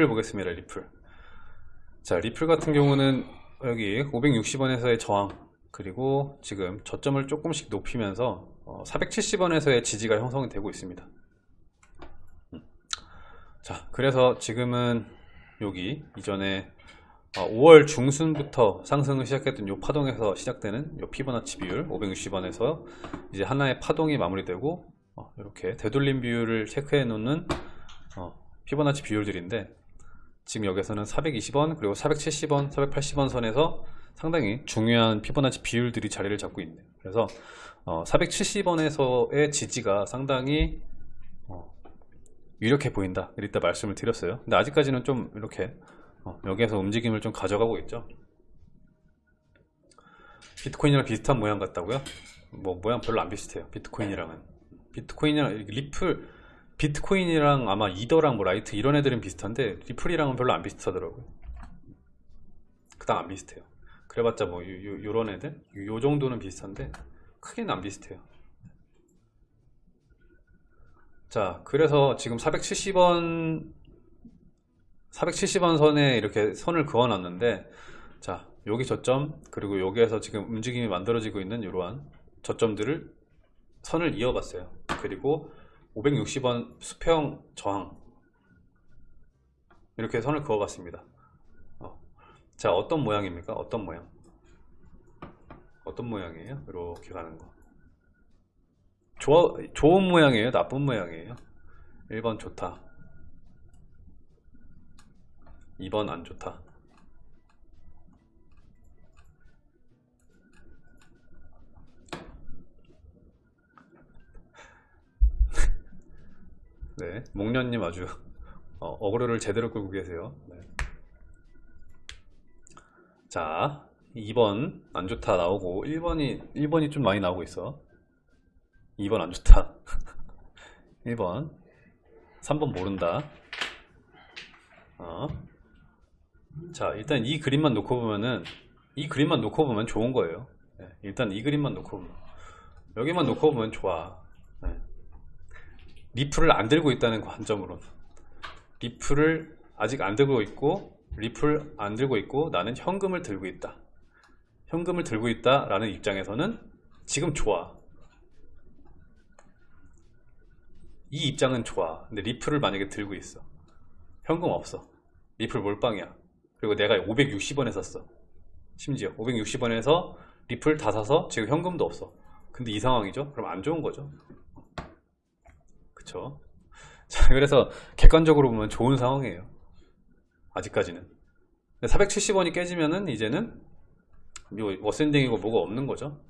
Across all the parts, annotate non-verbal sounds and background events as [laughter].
리플 보겠습니다 리플 자 리플 같은 경우는 여기 560원에서의 저항 그리고 지금 저점을 조금씩 높이면서 470원에서의 지지가 형성이 되고 있습니다 음. 자 그래서 지금은 여기 이전에 5월 중순부터 상승을 시작했던 이 파동에서 시작되는 이 피보나치 비율 560원에서 이제 하나의 파동이 마무리되고 이렇게 되돌림 비율을 체크해 놓는 피보나치 비율들인데 지금 여기서는 420원 그리고 470원 480원 선에서 상당히 중요한 피보나치 비율들이 자리를 잡고 있네요. 그래서 어, 470원에서의 지지가 상당히 어, 유력해 보인다. 이랬다 말씀을 드렸어요. 근데 아직까지는 좀 이렇게 어, 여기에서 움직임을 좀 가져가고 있죠. 비트코인이랑 비슷한 모양 같다고요? 뭐 모양 별로 안 비슷해요. 비트코인이랑은. 비트코인이랑 리플 비트코인이랑 아마 이더랑 뭐 라이트 이런 애들은 비슷한데 리플이랑은 별로 안 비슷하더라고요. 그닥 안 비슷해요. 그래봤자 뭐 요, 요, 런 애들? 요 정도는 비슷한데 크게는 안 비슷해요. 자 그래서 지금 470원 470원 선에 이렇게 선을 그어 놨는데 자 여기 저점 그리고 여기에서 지금 움직임이 만들어지고 있는 이러한 저점들을 선을 이어봤어요. 그리고 560원 수평 저항. 이렇게 선을 그어 봤습니다. 어. 자 어떤 모양입니까? 어떤 모양? 어떤 모양이에요? 이렇게 가는 거. 좋아, 좋은 모양이에요? 나쁜 모양이에요? 1번 좋다. 2번 안 좋다 네, 목련님 아주 어, 어그로를 제대로 끌고 계세요. 네. 자, 2번 안 좋다 나오고 1번이 1번이 좀 많이 나오고 있어. 2번 안 좋다. [laughs] 1번 3번 모른다. 어. 자, 일단 이 그림만 놓고 보면은 이 그림만 놓고 보면 좋은 거예요. 네, 일단 이 그림만 놓고 보면 여기만 놓고 보면 좋아. 리플을 안 들고 있다는 관점으로. 리플을 아직 안 들고 있고 리플 안 들고 있고 나는 현금을 들고 있다. 현금을 들고 있다 라는 입장에서는 지금 좋아. 이 입장은 좋아. 근데 리플을 만약에 들고 있어. 현금 없어. 리플 몰빵이야. 그리고 내가 560원에 샀어. 심지어 560원에서 리플 다 사서 지금 현금도 없어. 근데 이 상황이죠? 그럼 안 좋은 거죠 그쵸? [laughs] 자 그래서 객관적으로 보면 좋은 상황이에요. 아직까지는. 470원이 깨지면은 이제는 워센딩이고 뭐가 없는 거죠.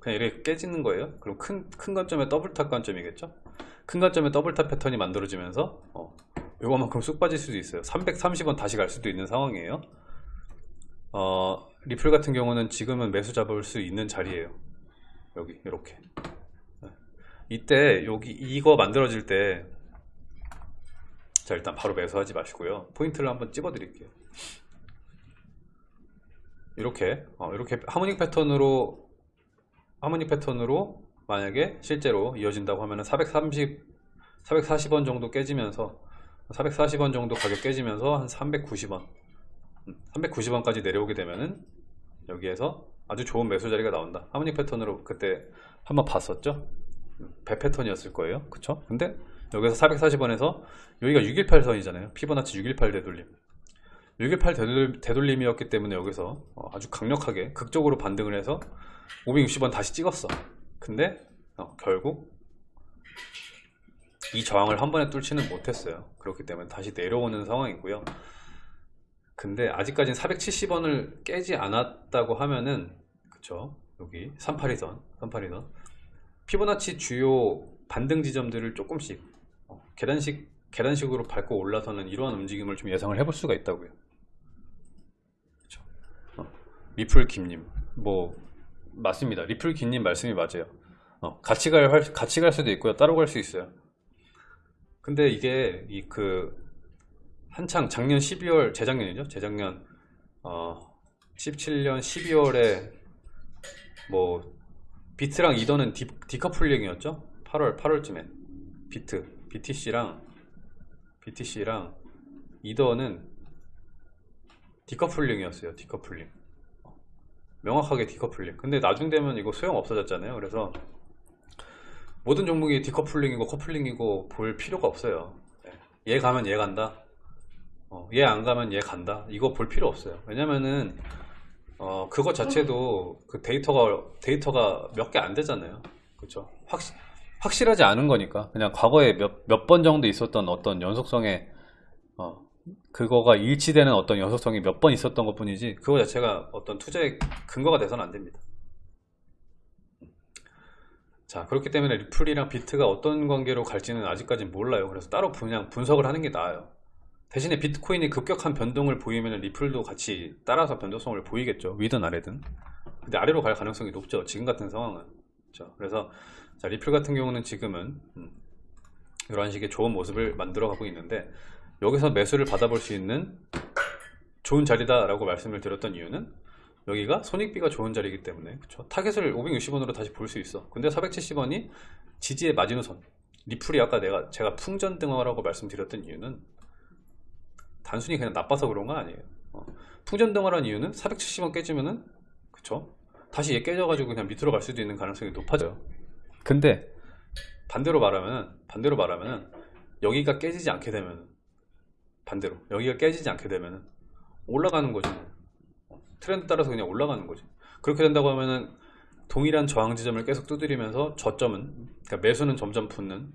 그냥 이렇게 깨지는 거예요. 그럼 큰, 큰 관점의 double top 관점이겠죠? 큰 관점의 double top 패턴이 만들어지면서 어, 요거만큼 쑥 빠질 수도 있어요. 330원 다시 갈 수도 있는 상황이에요. 어, 리플 같은 경우는 지금은 매수 잡을 수 있는 자리예요. 여기 이렇게 이때 여기 이거 만들어질 때 자 일단 바로 매수하지 마시고요. 포인트를 한번 찍어 드릴게요. 이렇게 어, 이렇게 하모닉 패턴으로 하모닉 패턴으로 만약에 실제로 이어진다고 하면은 430 440원 정도 깨지면서 440원 정도 가격 깨지면서 한 390원 390원까지 음, 내려오게 되면은 여기에서 아주 좋은 매수 자리가 나온다. 하모닉 패턴으로 그때 한번 봤었죠 배 패턴이었을 거예요. 그쵸? 근데 여기서 440원에서 여기가 618 선이잖아요. 피보나치 618 되돌림. 618 되돌, 되돌림이었기 때문에 여기서 어, 아주 강력하게 극적으로 반등을 해서 560원 다시 찍었어. 근데 어, 결국 이 저항을 한 번에 뚫지는 못했어요. 그렇기 때문에 다시 내려오는 상황이고요. 근데 아직까지는 470원을 깨지 않았다고 하면은 그쵸? 여기 382선 382선 피보나치 주요 반등 지점들을 조금씩 어, 계단식 계단식으로 밟고 올라서는 이러한 움직임을 좀 예상을 해볼 수가 있다고요. 그렇죠? 어, 리플 김님 뭐 맞습니다. 리플 김님 말씀이 맞아요. 어, 같이 갈 같이 갈 수도 있고요. 따로 갈 수 있어요. 근데 이게 이 그 한창 작년 12월 재작년이죠. 재작년 어 17년 12월에 뭐 비트랑 이더는 디, decoupling이었죠 8월 8월쯤에 비트 BTC랑 BTC랑 이더는 decoupling이었어요. Decoupling. 명확하게 디커플링. 근데 나중 되면 이거 소용 없어졌잖아요. 그래서 모든 종목이 decoupling이고 coupling이고 볼 필요가 없어요. 얘 가면 얘 간다. 어, 얘 안 가면 얘 간다. 이거 볼 필요 없어요. 왜냐면은 어, 그거 자체도 그 데이터가 데이터가 몇 개 안 되잖아요. 그렇죠? 확 확실하지 않은 거니까 그냥 과거에 몇 몇 번 정도 있었던 어떤 연속성의 어, 그거가 일치되는 어떤 연속성이 몇 번 있었던 것 뿐이지 그거 자체가 어떤 투자의 근거가 돼서는 안 됩니다. 자 그렇기 때문에 리플이랑 비트가 어떤 관계로 갈지는 아직까지 몰라요. 그래서 따로 그냥 분석을 하는 게 나아요. 대신에 비트코인이 급격한 변동을 보이면 리플도 같이 따라서 변동성을 보이겠죠. 위든 아래든. 근데 아래로 갈 가능성이 높죠. 지금 같은 상황은. 그렇죠. 그래서 자, 리플 같은 경우는 지금은 음, 이런 식의 좋은 모습을 만들어 가고 있는데 여기서 매수를 받아볼 수 있는 좋은 자리다 라고 말씀을 드렸던 이유는 여기가 손익비가 좋은 자리이기 때문에 그쵸? 타겟을 560원으로 다시 볼 수 있어 근데 470원이 지지의 마지노선 리플이 아까 내가 제가 풍전등화라고 말씀드렸던 이유는 단순히 그냥 나빠서 그런 건 아니에요. 어. 풍전등화라는 이유는 470원 깨지면은 그쵸? 다시 얘 깨져가지고 그냥 밑으로 갈 수도 있는 가능성이 높아져요. 근데 반대로 말하면 반대로 말하면 여기가 깨지지 않게 되면 반대로 여기가 깨지지 않게 되면 올라가는 거지. 뭐. 트렌드 따라서 그냥 올라가는 거지. 그렇게 된다고 하면은 동일한 저항 지점을 계속 두드리면서 저점은 그러니까 매수는 점점 붙는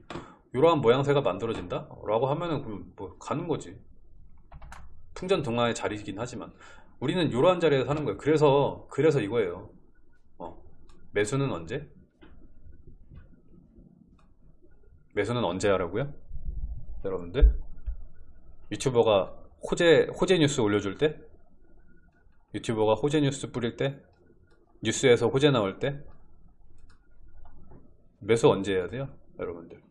이러한 모양새가 만들어진다 라고 하면은 그럼 뭐 가는 거지 풍전 동화의 자리이긴 하지만 우리는 이러한 자리에서 사는 거예요 그래서 그래서 이거예요 어. 매수는 언제? 매수는 언제 하라고요? 여러분들 유튜버가 호재 호재 뉴스 올려줄 때 유튜버가 호재 뉴스 뿌릴 때 뉴스에서 호재 나올 때 매수 언제 해야 돼요 여러분들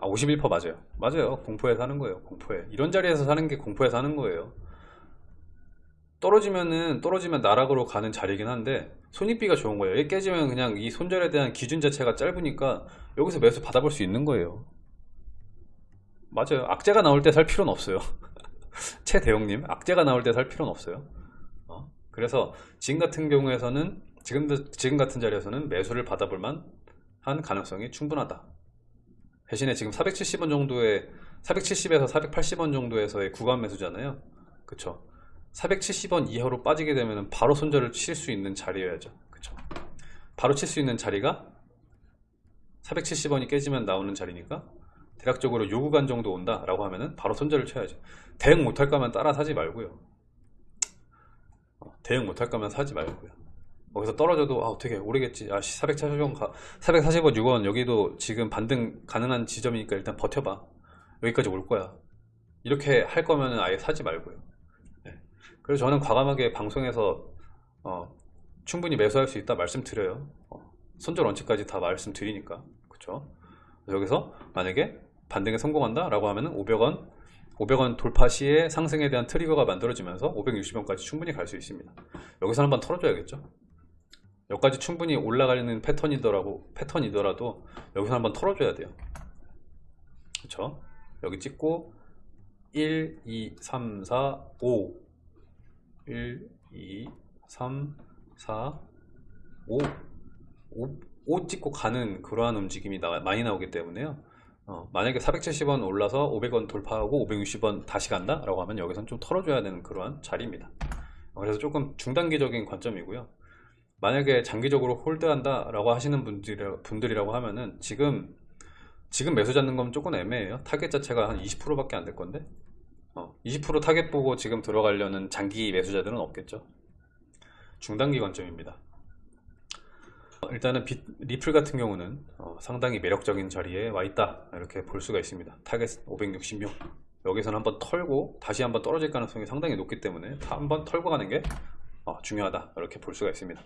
아 51% 맞아요 맞아요 공포에 사는 거예요 공포에 이런 자리에서 사는 게 공포에 사는 거예요 떨어지면은 떨어지면 나락으로 가는 자리긴 한데 손익비가 좋은 거예요. 얘 깨지면 그냥 이 손절에 대한 기준 자체가 짧으니까 여기서 매수 받아볼 수 있는 거예요. 맞아요. 악재가 나올 때 살 필요는 없어요. [laughs] 최 대용님, 악재가 나올 때 살 필요는 없어요. 어? 그래서 지금 같은 경우에서는 지금 지금 같은 자리에서는 매수를 받아볼 만한 가능성이 충분하다. 대신에 지금 470원 정도의 470에서 480원 정도에서의 구간 매수잖아요. 그쵸? 470원 이하로 빠지게 되면 바로 손절을 칠 수 있는 자리여야죠. 그쵸? 바로 칠 수 있는 자리가 470원이 깨지면 나오는 자리니까 대략적으로 요 구간 정도 온다 라고 하면은 바로 손절을 쳐야죠. 대응 못할 거면 따라 사지 말고요. 어, 대응 못할 거면 사지 말고요 거기서 떨어져도 아 어떻게 오르겠지. 아 440원 440원 6원 여기도 지금 반등 가능한 지점이니까 일단 버텨봐. 여기까지 올 거야. 이렇게 할 거면 아예 사지 말고요. 그래서 저는 과감하게 방송에서 어, 충분히 매수할 수 있다 말씀드려요. 어, 손절 원칙까지 다 말씀드리니까. 그쵸? 여기서 만약에 반등에 성공한다 라고 하면은 500원 500원 돌파 시에 상승에 대한 트리거가 만들어지면서 560원까지 충분히 갈 수 있습니다. 여기서 한번 털어줘야겠죠 여기까지 충분히 올라가는 패턴이더라도 패턴이더라도 여기서 한번 털어줘야 돼요 그쵸 여기 찍고 1, 2, 3, 4, 5 1, 2, 3, 4, 5, 5, 5 찍고 가는 그러한 움직임이 나, 많이 나오기 때문에요. 어, 만약에 470원 올라서 500원 돌파하고 560원 다시 간다 라고 하면 여기선 좀 털어줘야 되는 그러한 자리입니다. 그래서 조금 중단기적인 관점이고요. 만약에 장기적으로 홀드한다 라고 하시는 분들, 분들이라고 하면은 지금 지금 매수 잡는 건 조금 애매해요. 타겟 자체가 한 20% 밖에 안 될 건데? 20% 타겟 보고 지금 들어가려는 장기 매수자들은 없겠죠? 중단기 관점입니다. 일단은 비, 리플 같은 경우는 어, 상당히 매력적인 자리에 와 있다. 이렇게 볼 수가 있습니다. 타겟 566 여기서는 한번 털고 다시 한번 떨어질 가능성이 상당히 높기 때문에 한번 털고 가는 게 어, 중요하다. 이렇게 볼 수가 있습니다